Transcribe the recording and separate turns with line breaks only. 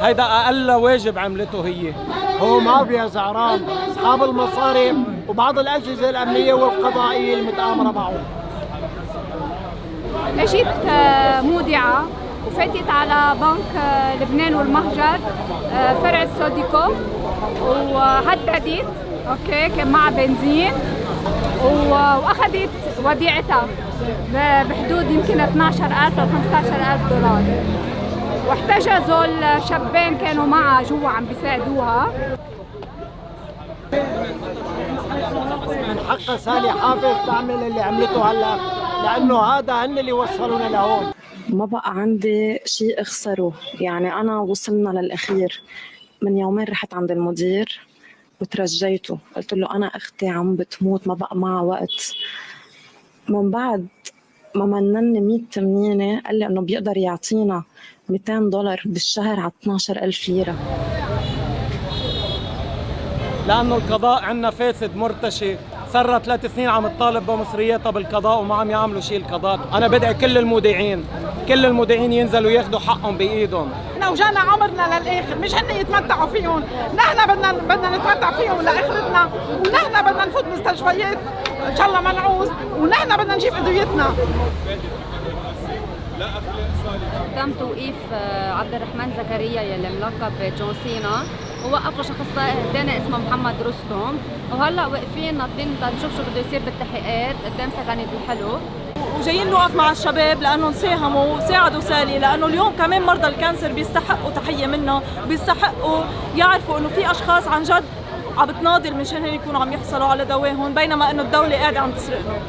هيدا أقل واجب عملته هي.
هو مافيا زعران أصحاب المصاري وبعض الأجهزة الأمنية والقضائية المتآمرة معه.
أجيت مودعة وفاتت على بنك لبنان والمهجر آه، فرع السوديكو. وهددت أوكي كان معها بنزين. وأخذت وديعتها بحدود يمكن 12000 ل 15000 دولار. واحتجزوا الشابين كانوا معها جوا عم بيساعدوها.
من حق سالي حافظ تعمل اللي عملته هلا لأنه هذا هن اللي وصلونا لهون.
ما بقى عندي شيء أخسره. يعني أنا وصلنا للأخير. من يومين رحت عند المدير وترجيته. قلت له أنا أختي عم بتموت ما بقى معها وقت. من بعد ما منني 100 تمنينة قال لي إنه بيقدر يعطينا 200 دولار بالشهر على 12000 ليرة.
لأنه القضاء عندنا فاسد مرتشي. صار ثلاث سنين عم تطالب بمصرياتها بالقضاء وما عم يعملوا شيء القضاء. أنا بدعي كل المودعين. كل المودعين ينزلوا ياخذوا حقهم بإيدهم.
إحنا وجانا عمرنا للآخر مش هن يتمتعوا فيهم. نحن بدنا بدنا نتمتع فيهم لآخرتنا ونحن بدنا نفوت مستشفيات إن شاء الله ما نعوز ونحن بدنا نجيب أدويتنا.
تم توقيف آه، عبد الرحمن زكريا يلي ملقب جون سينا. ووقفوا شخص ثاني اسمه محمد رستم. وهلأ واقفين ناطرين لنشوف شو بده يصير بالتحقيقات. قدام ثكنة الحلو
وجايين نوقف مع الشباب لأنهم ساهموا وساعدوا سالي لأنه اليوم كمان مرضى ال cancer بيستحقوا تحية منا وبيستحقوا يعرفوا إنه في أشخاص عن جد عم بتناضل مشان هن يكونوا عم يحصلوا على دواهم بينما إنه الدولة قاعدة عم تسرقهم